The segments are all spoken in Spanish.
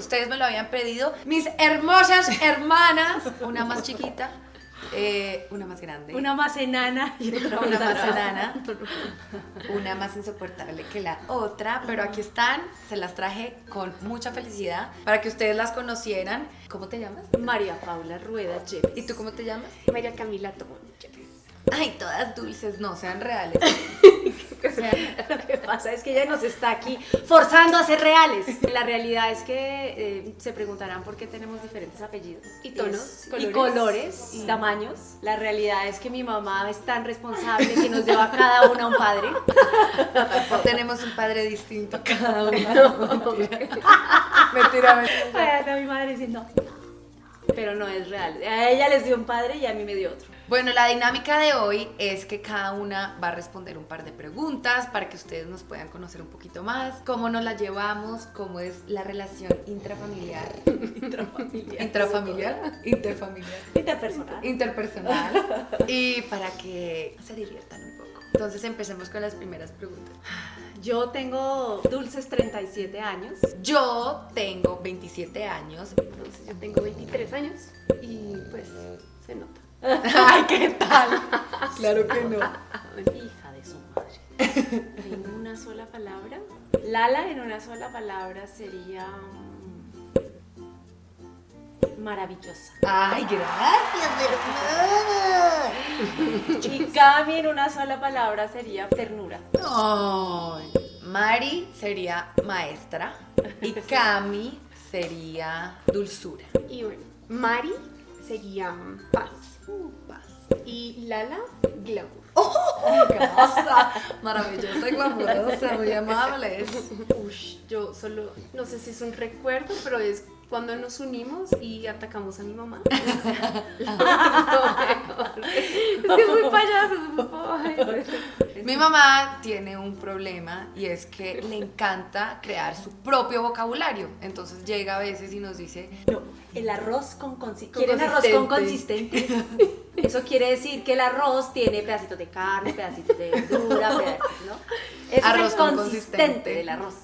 ustedes me lo habían pedido. Mis hermosas hermanas, una más chiquita, eh, una más grande. Una más enana y otra una más enana, una más insoportable que la otra, pero aquí están, se las traje con mucha felicidad para que ustedes las conocieran. ¿Cómo te llamas? María Paula Rueda Yepes. ¿Y tú cómo te llamas? María Camila Tomón. Ay, todas dulces, no, sean reales. Sean- Lo que pasa es que ella nos está aquí forzando a ser reales. La realidad es que eh, se preguntarán por qué tenemos diferentes apellidos. Y tonos, colores. Y colores, y tamaños. La realidad es que mi mamá es tan responsable que nos lleva a cada una un padre. Tenemos un padre distinto a cada uno. Mentira, mentira. mentira. Ay, está mi madre diciendo. Pero no es real. A ella les dio un padre y a mí me dio otro. Bueno, la dinámica de hoy es que cada una va a responder un par de preguntas para que ustedes nos puedan conocer un poquito más, cómo nos la llevamos, cómo es la relación intrafamiliar, Intrafamiliar. intrafamiliar, interfamiliar, Interpersonal. interpersonal y para que se diviertan un poco. Entonces empecemos con las primeras preguntas. Yo tengo dulces 37 años. Yo tengo 27 años. Entonces yo tengo 23 años y pues se nota. Ay, ¿qué tal? Claro que no. Hija de su madre. En una sola palabra. Lala en una sola palabra sería mm, maravillosa. Ay, gracias, hermana. Y Cami en una sola palabra sería ternura. Ay, Mari sería maestra y Cami sería dulzura. Y bueno, Mari sería paz. Paz. Y Lala, glamour. Hermosa, maravillosa y glamurosa, muy amables. Ush, yo solo, no sé si es un recuerdo, pero es cuando nos unimos y atacamos a mi mamá. es que es muy payaso, es muy payaso. Mi mamá tiene un problema y es que le encanta crear su propio vocabulario. Entonces llega a veces y nos dice, No, el arroz con consistencia. Con ¿Quieren arroz con consistente. consistente? Eso quiere decir que el arroz tiene pedacitos de carne, pedacitos de verdura, pedacitos, ¿no? Eso Arroz es el con consistente consistente. del arroz.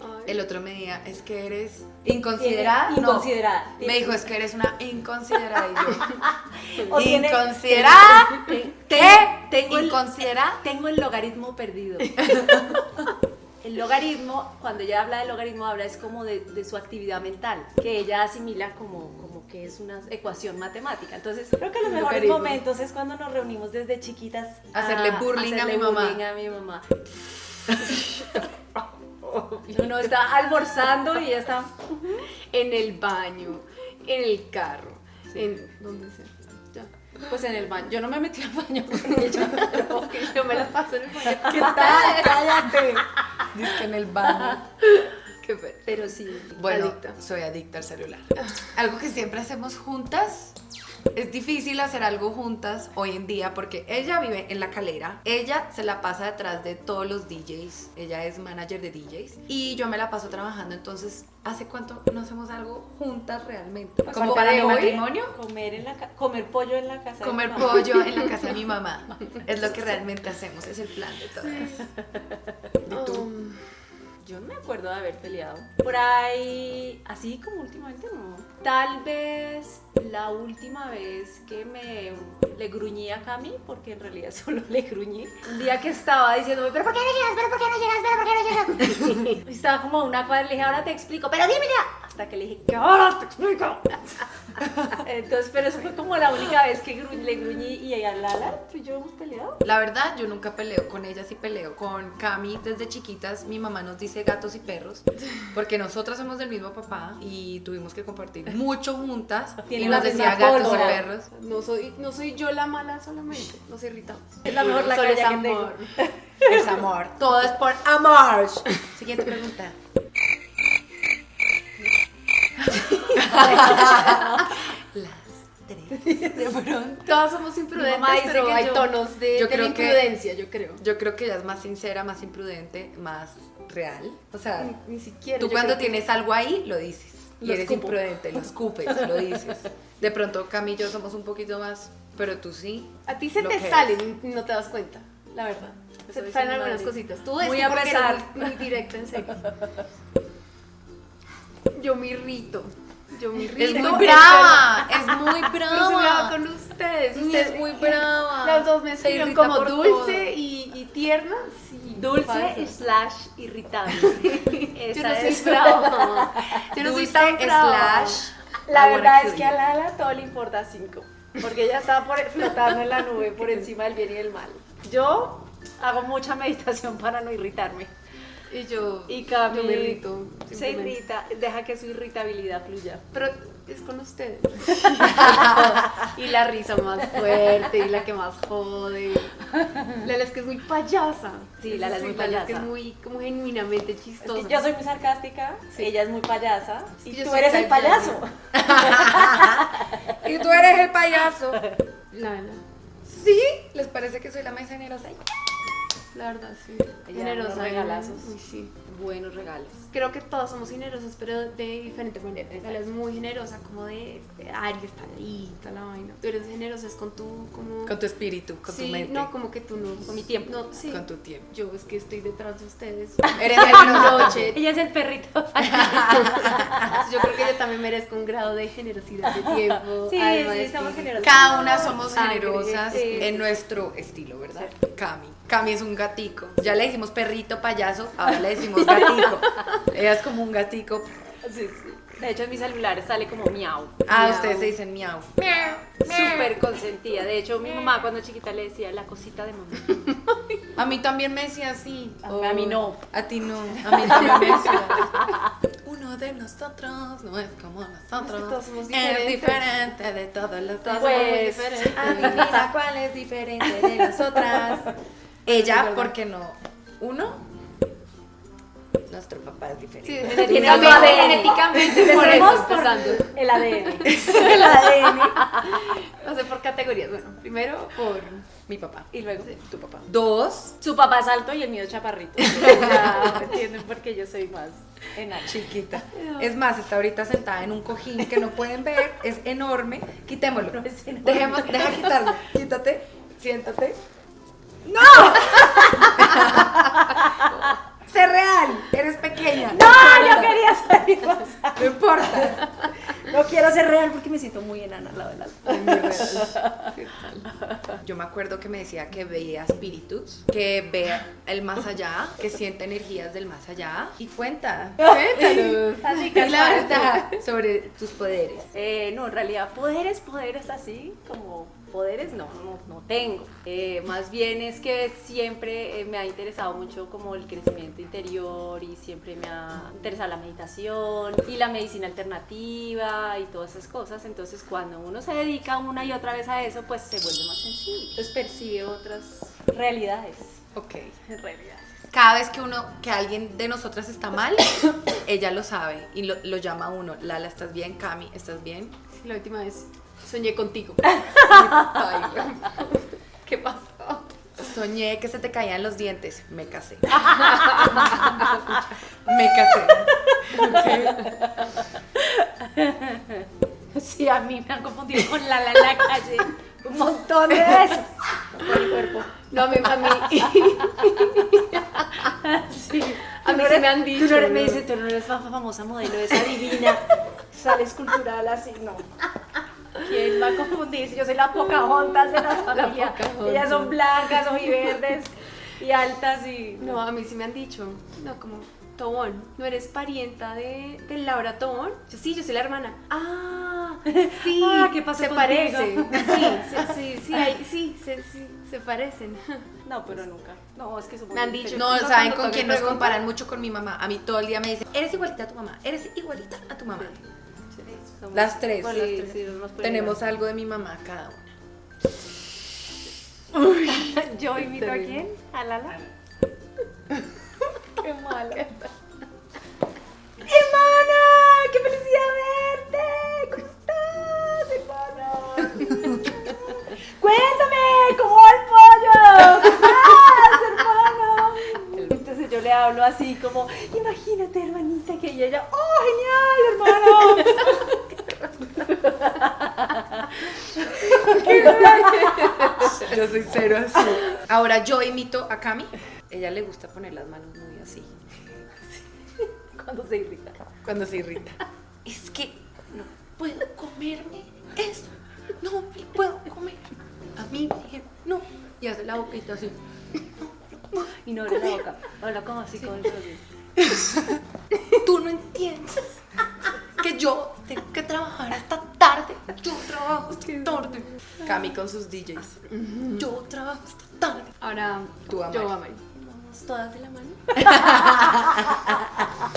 Ay, el otro me decía, es que eres inconsiderada. No. inconsiderada. Me dijo, es que eres una inconsiderada. Y yo, tiene- ¿Inconsiderada? Tengo tengo el logaritmo perdido. El logaritmo, cuando ella habla de logaritmo, habla es como de, de su actividad mental, que ella asimila como, como que es una ecuación matemática. Entonces, creo que los mejores Logaritmo. momentos es cuando nos reunimos desde chiquitas Hacerle bullying a hacerle mi mamá. bullying a mi mamá. Uno está almorzando y ella está... En el baño, en el carro, en donde sea. Ya. Pues en el baño. Yo no me metí al baño con ella, pero yo me la paso en el baño. ¿Qué tal? Cállate. Dice que en el baño. Qué Pero sí, Bueno, adicta. soy adicta al celular. Algo que siempre hacemos juntas. Es difícil hacer algo juntas hoy en día porque ella vive en la calera, ella se la pasa detrás de todos los DJs, ella es manager de DJs y yo me la paso trabajando, entonces ¿hace cuánto no hacemos algo juntas realmente? Pues Como para mi de matrimonio, Comer, en la ca- comer pollo en la casa. de comer mi mamá. pollo en la casa de mi mamá. Es lo que realmente hacemos, es el plan de todas. ¿Y tú? Um, Yo no me acuerdo de haber peleado. Por ahí, así como últimamente no. Tal vez la última vez que me le gruñí a Cami, porque en realidad solo le gruñí. Un día que estaba diciéndome, pero ¿por qué no llegas? ¿Pero por qué no llegas? ¿Pero por qué no llegas? Estaba como una cuadra y le dije, ahora te explico, pero dime ya. Hasta que le dije, que ahora te explico. Entonces, pero eso fue como la única vez que gru- le gruñí y a Lala, tú y yo hemos peleado. La verdad, yo nunca peleo con ella, sí peleo con Cami desde chiquitas. Mi mamá nos dice gatos y perros, porque nosotras somos del mismo papá y tuvimos que compartir mucho juntas. Y nos decía gatos y perros. no soy, no soy yo la mala solamente, nos irritamos. Es la mejor la Solo es que amor. Es amor, todo es por amor. Siguiente pregunta. De pronto. Todas somos imprudentes, mamá dice pero que hay yo- tonos de, yo de la creo que- imprudencia, yo creo. Yo creo que ella es más sincera, más imprudente, más real. O sea, Ni, ni siquiera. tú cuando que- tienes algo ahí, lo dices. Y eres escupo. imprudente, lo escupes, lo dices. De pronto Cami y yo somos un poquito más, pero tú sí. A ti se te salen no te das cuenta, la verdad. Se te salen algunas madre. cositas. Tú es Muy a pesar. muy, directa, en serio. Yo me irrito. Yo me irrito. Es muy brava, es muy brava. con ustedes. Ustedes es muy brava. Las dos me irrita como dulce y, y tierna. Sí, Dulce slash irritable. Yo Esa no soy es brava. Yo no soy Dulce tan brava. slash. La verdad es que a. Lala todo le importa cinco. Porque ella está por, flotando en la nube por encima del bien y del mal. Yo hago mucha meditación para no irritarme. Y yo, Y Cami yo me irrito. se irrita, deja que su irritabilidad fluya. Pero es con ustedes. y la risa más fuerte y la que más jode. Lala es que es muy payasa. Sí, Lala es muy Sí, es que payasa. es muy como genuinamente Es chistosa. que yo soy muy sarcástica, Sí. ella es muy payasa y tú eres el payaso. Y tú eres el payaso. Lala, ¿Sí? ¿Les parece que soy la más generosa? La verdad, sí. Ella Generosa. unos regalazos. Uy, sí. Buenos regalos. Creo que todos somos generosos, pero de diferente manera. Lala es muy generosa, como de, de Ari, está ahí, toda la vaina. Tú eres generosa, es con tu, como... Con tu espíritu, con sí, tu mente. no, como que tú no... Con mi tiempo. No, sí. Con tu tiempo. Yo es que estoy detrás de ustedes. Eres generosa. Noche. Ella es el perrito. Yo creo que yo también merezco un grado de generosidad de tiempo. Sí, sí, somos generosas. Cada una somos Sangre, generosas sí. en nuestro estilo, ¿verdad? Cami. Cami es un gatico. Ya le decimos perrito, payaso, ahora le decimos gatico. Ella es como un gatico. Sí, sí. De hecho, en mi celular sale como miau. Ah, Miau. ustedes se dicen miau. Súper consentida. De hecho, mi mamá cuando chiquita le decía la cosita de mamá. A mí también me decía así. A mí no. A ti no. A mí también me decía. Uno de nosotros no es como nosotros. Es que todos somos Es diferentes. diferente de todos los somos Pues, diferentes. A mí mira cuál es diferente de nosotras. Ella, porque no. Uno, nuestro papá es diferente. Sí, Tiene genéticamente, ADN. genéticamente eso, por el ADN. El ADN. No sé por categorías. Bueno, primero por Mi papá. Y luego Tu papá. Dos, su papá es alto y el mío es chaparrito. Ya entienden por qué yo soy más enana. chiquita. Es más, está ahorita sentada en un cojín que no pueden ver. Es enorme. Quitémoslo. No es enorme. Dejemos, deja quitarlo. Quítate. Siéntate. ¡No! sé real. Eres pequeña. ¡No! Yo quería salir más. No importa. No quiero ser real porque me siento muy enana al lado del alto. Yo me acuerdo que me decía que veía espíritus, que ve el más allá, que siente energías del más allá. Y cuenta. Cuéntanos. Así Y que la verdad sobre tus poderes. Eh, no, en realidad, poderes, poderes así, como poderes, no, no, no tengo. Eh, más bien es que siempre eh, me ha interesado mucho como el crecimiento interior y siempre me ha interesado la meditación y la medicina alternativa y todas esas cosas. Entonces, cuando uno se dedica una y otra vez a eso, pues se vuelve más sencillo. Entonces percibe otras. Realidades. Ok. Realidades. Cada vez que uno, que alguien de nosotras está mal, ella lo sabe y lo, lo llama a uno. Lala, ¿estás bien? Cami, ¿estás bien? Sí, la última vez soñé contigo. ¿Qué pasó? Soñé que se te caían los dientes. Me casé. Me casé. Sí, a mí me han confundido con la la en la calle un montón de veces. Por el cuerpo. No, a mí, a mí, Sí. a mí Tú no eres- me han Tú dicho. no eres, me dicen, tú no eres fa- famosa modelo, esa divina, sales cultural así, no. ¿Quién va a confundir? Si yo soy la Pocahontas de la familia. Pocahontas. Ellas son blancas, verdes y altas y... No, a mí sí me han dicho. No, como, Tobón, ¿no eres parienta de, de Laura Tobón? Yo sí, yo soy la hermana. Ah, sí. Ah, ¿qué pasó Se contigo? parecen. Sí, sí, sí, sí, hay- sí, se, sí, se parecen. No, pero nunca. No, es que Me han dicho. No, No, ¿saben con quién nos comparan mucho con mi mamá? A mí todo el día me dicen, eres igualita a tu mamá, eres igualita a tu mamá. Somos- Las tres. Bueno, las tres, Tenemos algo de mi mamá cada una. ¿Yo invito a quién? ¿A Lala? Qué malo. ¡Hermana! ¡Qué felicidad verte! ¿Cómo estás, hermana? ¡Cuéntame! ¿Cómo va el pollo? ¿Qué estás, hermano? Entonces yo le hablo así como, imagínate, hermanita, que ella, ella, ¡oh, genial, hermano! Yo soy cero así. Ahora yo imito a Cami. Ella le gusta poner las manos muy así. Cuando se irrita. Cuando se irrita. Es que no puedo comerme eso. No me puedo comer. A mí me dijeron, no. Y hace la boquita así. Y no abre la boca. Habla como así, como el Tú no entiendes que yo tengo que trabajar hasta tarde. Yo trabajo hasta tarde. Cami con sus DJs. Yo trabajo hasta tarde. Ahora, Tú, Amari. yo. Vamos todas de la mano.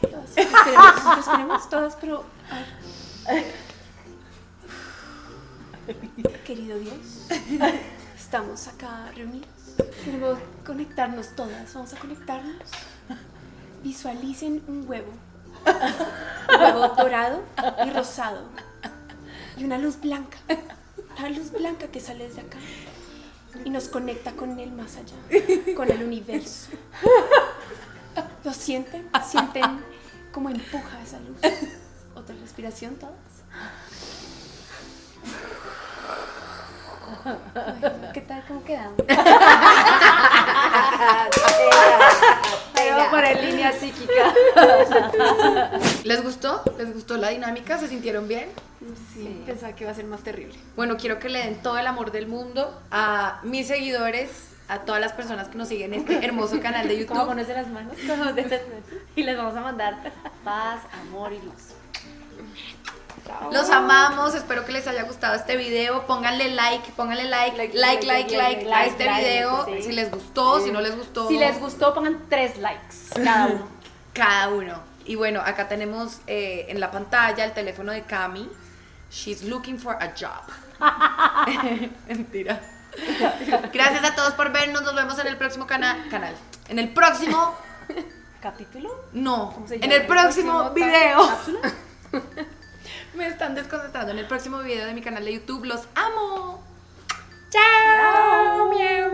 todas. Esperemos, esperemos todas, pero. Querido Dios, estamos acá reunidos. Queremos conectarnos todas. Vamos a conectarnos. Visualicen un huevo. Un huevo dorado y rosado. Y una luz blanca. La luz blanca que sale desde acá. Y nos conecta con el más allá. Con el universo. ¿Lo sienten? ¿Sienten cómo empuja esa luz? Otra respiración todas. ¿Qué tal? ¿Cómo quedamos? Voy a poner línea psíquica. ¿Les gustó? ¿Les gustó la dinámica? ¿Se sintieron bien? Sí, pensaba que iba a ser más terrible. Bueno, quiero que le den todo el amor del mundo a mis seguidores, a todas las personas que nos siguen en este hermoso canal de ¿Cómo YouTube. ponerse las manos? ¿Cómo de las manos? Y les vamos a mandar paz, amor y luz. Los amamos, espero que les haya gustado este video. Pónganle like, pónganle like, like, like, like, like, a este video. Si les gustó, si no les gustó. Si les gustó, pongan tres likes cada uno. Cada uno. Y bueno, acá tenemos eh, en la pantalla el teléfono de Cami. She's looking for a job. Mentira. Gracias a todos por vernos. Nos vemos en el próximo cana- canal. En el próximo. ¿Capítulo? No. ¿Cómo se En el ¿Próximo video. Me están desconcentrando. En el próximo video de mi canal de YouTube. Los amo. Chao. Miau.